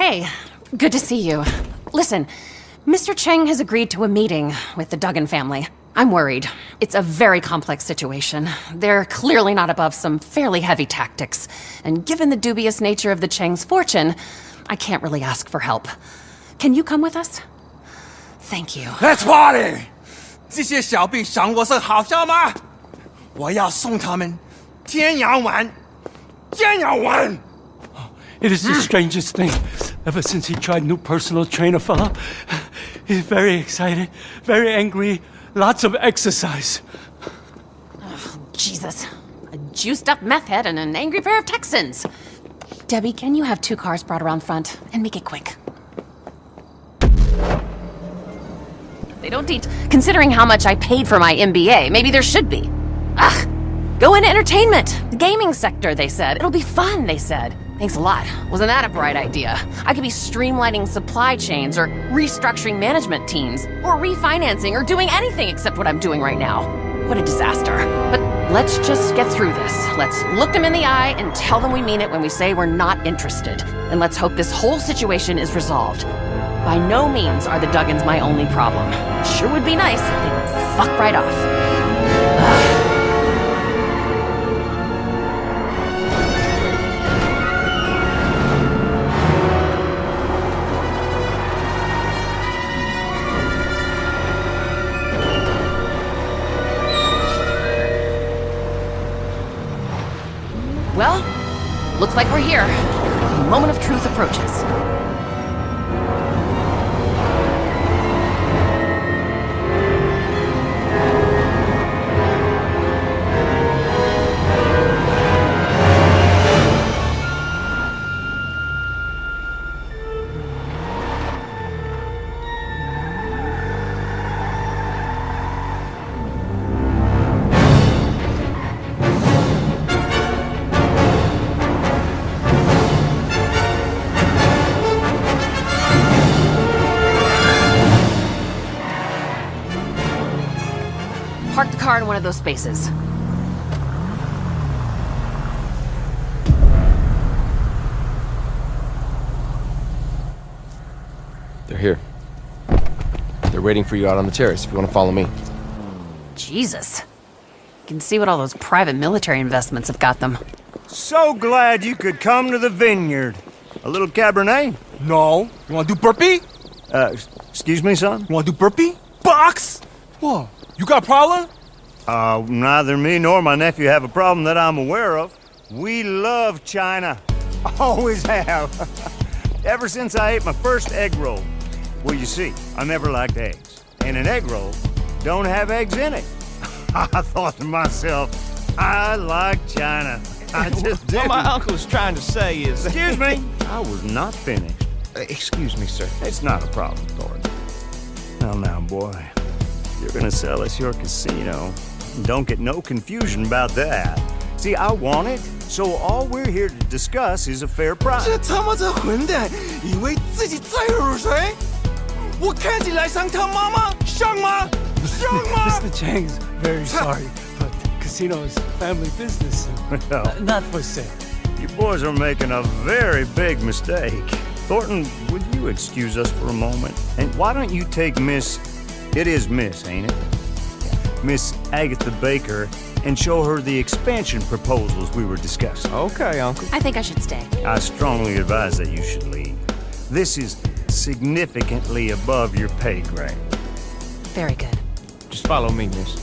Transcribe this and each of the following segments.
Hey, good to see you. Listen, Mr. Cheng has agreed to a meeting with the Duggan family. I'm worried. It's a very complex situation. They're clearly not above some fairly heavy tactics. And given the dubious nature of the Cheng's fortune, I can't really ask for help. Can you come with us? Thank you. Let's party！这些小币赏我是好笑吗？我要送他们天涯玩，天涯玩。 It is the strangest thing. Ever since he tried new personal trainer fella, he's very excited, very angry, lots of exercise. Oh, Jesus. A juiced up meth head and an angry pair of Texans. Debbie, can you have two cars brought around front? And make it quick. They don't teach. Considering how much I paid for my MBA, maybe there should be. Ugh. Go into entertainment. The gaming sector, they said. It'll be fun, they said. Thanks a lot. Wasn't that a bright idea? I could be streamlining supply chains or restructuring management teams or refinancing or doing anything except what I'm doing right now. What a disaster. But let's just get through this. Let's look them in the eye and tell them we mean it when we say we're not interested. And let's hope this whole situation is resolved. By no means are the Duggans my only problem. Sure would be nice if they would fuck right off. Well, looks like we're here. The moment of truth approaches. In one of those spaces. They're here. They're waiting for you out on the terrace if you want to follow me. Jesus. You can see what all those private military investments have got them. So glad you could come to the vineyard. A little Cabernet? No. You want to do burpee? Uh, excuse me, son? You want to do burpee? Box. What? You got a problem? Uh, neither me nor my nephew have a problem that I'm aware of. We love China. Always have. Ever since I ate my first egg roll. Well, you see, I never liked eggs. And an egg roll don't have eggs in it. I thought to myself, I like China. I just What do. my uncle's trying to say is... Excuse me. I was not finished. Excuse me, sir. It's not a problem, Thornton. Now, now, boy. You're gonna sell us your casino. Don't get no confusion about that. See, I want it, so all we're here to discuss is a fair price. 这他妈这混蛋，以为自己再如谁？我看起来像他妈妈，像吗？像吗？ Mr. Chang's very sorry, but casino is family business. and, Well. uh, not for sale. You boys are making a very big mistake. Thornton, would you excuse us for a moment? And why don't you take Miss. It is Miss, ain't it? Miss Agatha Baker and show her the expansion proposals we were discussing. Okay, Uncle. I think I should stay. I strongly advise that you should leave. This is significantly above your pay grade. Very good. Just follow me, miss.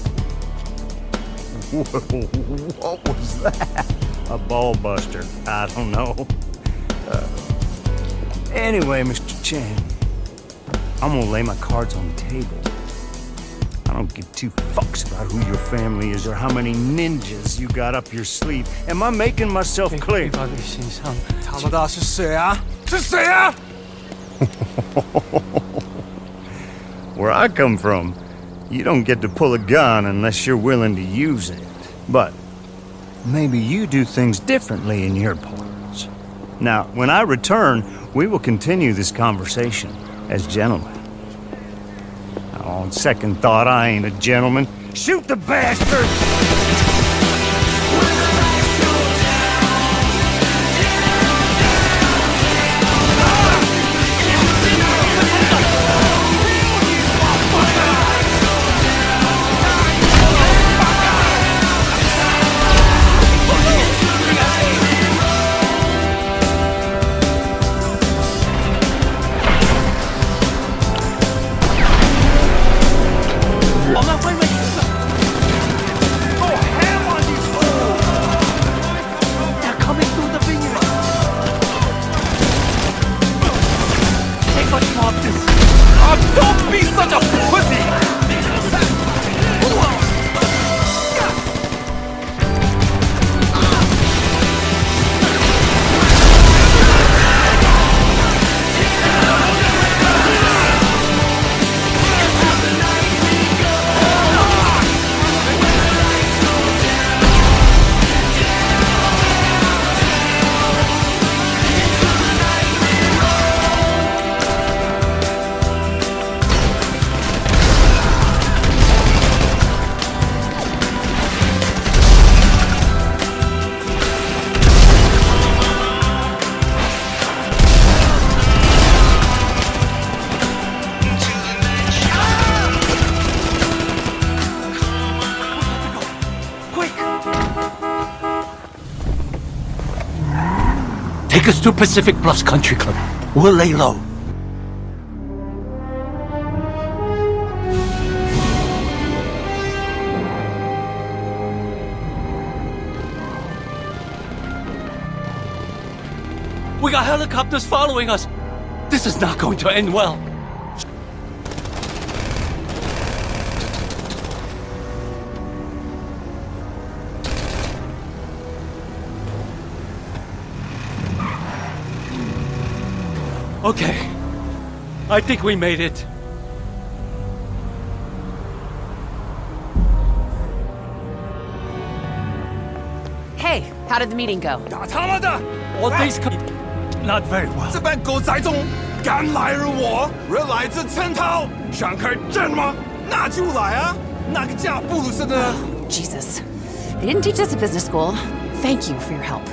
what was that? A ball buster. I don't know. Uh, anyway, Mr. Chang, I'm gonna lay my cards on the table. I don't give two fucks about who your family is or how many ninjas you got up your sleeve. Am I making myself clear? 他们的是谁啊？是谁啊？ Where I come from, you don't get to pull a gun unless you're willing to use it. But maybe you do things differently in your parts. Now, when I return, we will continue this conversation as gentlemen. On second thought, I ain't a gentleman. Shoot the bastard! vuelve Take us to Pacific Bluffs Country Club. We'll lay low. We got helicopters following us. This is not going to end well. Okay. I think we made it. Hey, how did the meeting go? 打他妈的！ All these co- not very well. 这班狗仔中敢来惹我，惹来自陈涛，想开战吗？那就来啊！那个架布鲁斯的。 Jesus. They didn't teach us at business school. Thank you for your help.